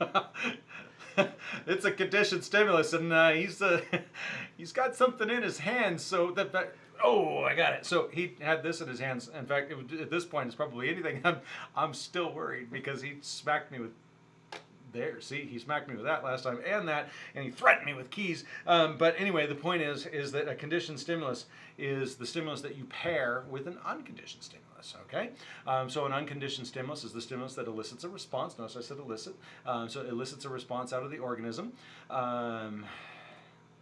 it's a conditioned stimulus, and uh, he's uh, he's got something in his hands. So that, oh, I got it. So he had this in his hands. In fact, it, at this point, it's probably anything. I'm I'm still worried because he smacked me with. There, see, he smacked me with that last time, and that, and he threatened me with keys. Um, but anyway, the point is, is that a conditioned stimulus is the stimulus that you pair with an unconditioned stimulus. Okay, um, so an unconditioned stimulus is the stimulus that elicits a response. Notice I said elicit. Um, so it elicits a response out of the organism.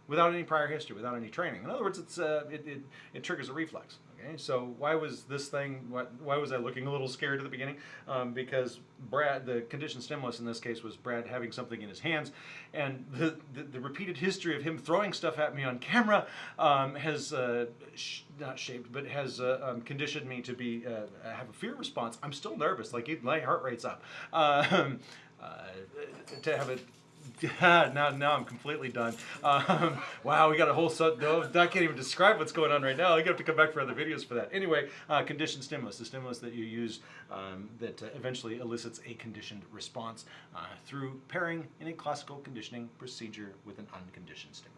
Without any prior history, without any training. In other words, it's uh, it, it, it triggers a reflex. Okay, so why was this thing? What, why was I looking a little scared at the beginning? Um, because Brad, the conditioned stimulus in this case was Brad having something in his hands, and the the, the repeated history of him throwing stuff at me on camera um, has uh, not shaped, but has uh, um, conditioned me to be uh, have a fear response. I'm still nervous, like my heart rate's up. Um, uh, to have it now, now I'm completely done. Um, wow, we got a whole set. No, I can't even describe what's going on right now. I have to come back for other videos for that. Anyway, uh, conditioned stimulus, the stimulus that you use um, that uh, eventually elicits a conditioned response uh, through pairing in a classical conditioning procedure with an unconditioned stimulus.